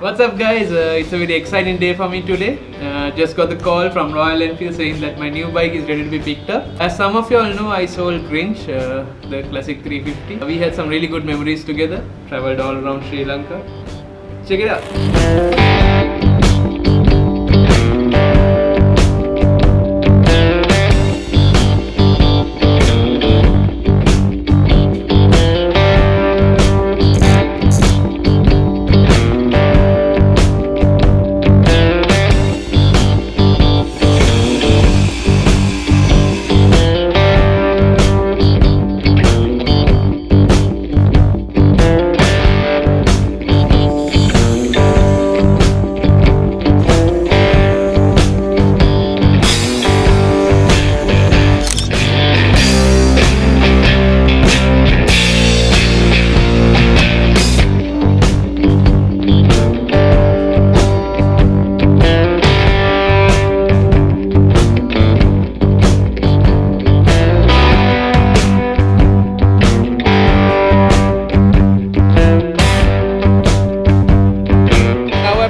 What's up guys, uh, it's a very exciting day for me today. Uh, just got the call from Royal Enfield saying that my new bike is ready to be picked up. As some of you all know, I sold Grinch, uh, the classic 350. We had some really good memories together, traveled all around Sri Lanka. Check it out.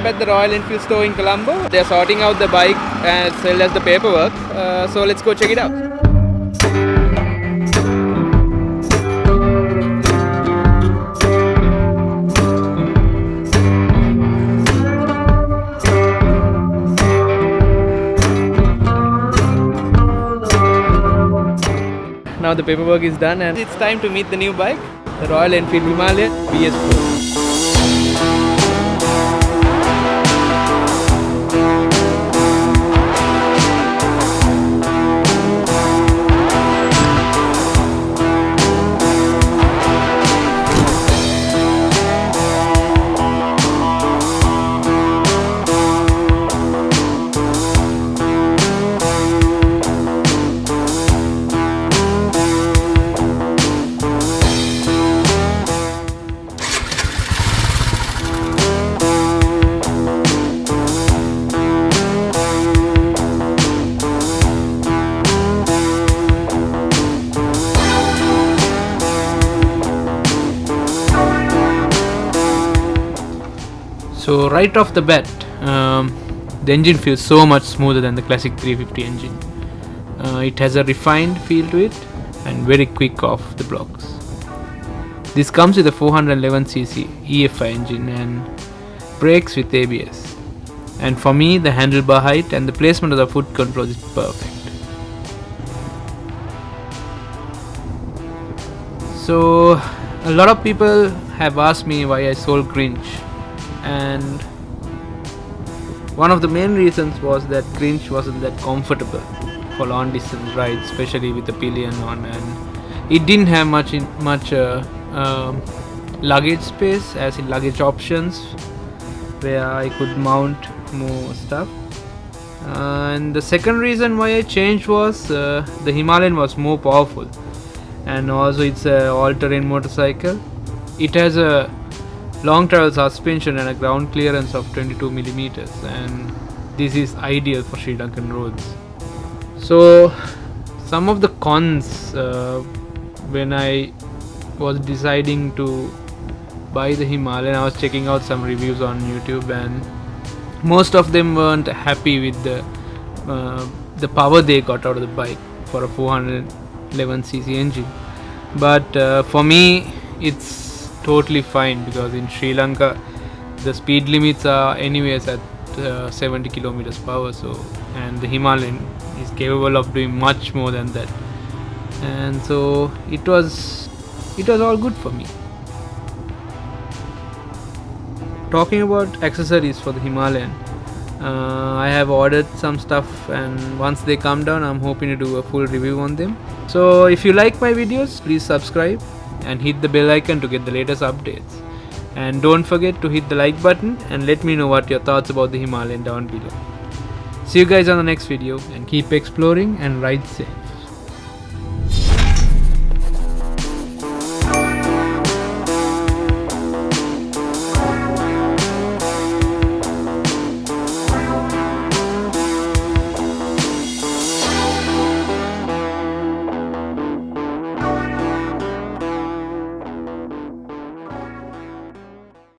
At the Royal Enfield store in Colombo. They're sorting out the bike as well as the paperwork. Uh, so let's go check it out. Now the paperwork is done and it's time to meet the new bike, the Royal Enfield Himalayan BS4. So right off the bat, um, the engine feels so much smoother than the classic 350 engine. Uh, it has a refined feel to it and very quick off the blocks. This comes with a 411cc EFI engine and brakes with ABS. And for me, the handlebar height and the placement of the foot control is perfect. So, a lot of people have asked me why I sold Grinch, and one of the main reasons was that Grinch wasn't that comfortable for long distance rides, especially with the pillion on, and it didn't have much in, much uh, um, luggage space, as in luggage options, where I could mount more stuff. And the second reason why I changed was uh, the Himalayan was more powerful. And also it's a all-terrain motorcycle. It has a long travel suspension and a ground clearance of 22 millimeters and this is ideal for Sri Lankan roads. So some of the cons uh, when I was deciding to buy the Himalayan I was checking out some reviews on YouTube and most of them weren't happy with the uh, the power they got out of the bike for a 411cc engine. But uh, for me it's totally fine because in Sri Lanka the speed limits are anyways at uh, 70 kilometers per hour so and the Himalayan is capable of doing much more than that. And so it was it was all good for me. Talking about accessories for the Himalayan uh, I have ordered some stuff and once they come down I'm hoping to do a full review on them. So if you like my videos please subscribe and hit the bell icon to get the latest updates. And don't forget to hit the like button and let me know what your thoughts about the Himalayan down below. See you guys on the next video and keep exploring and ride safe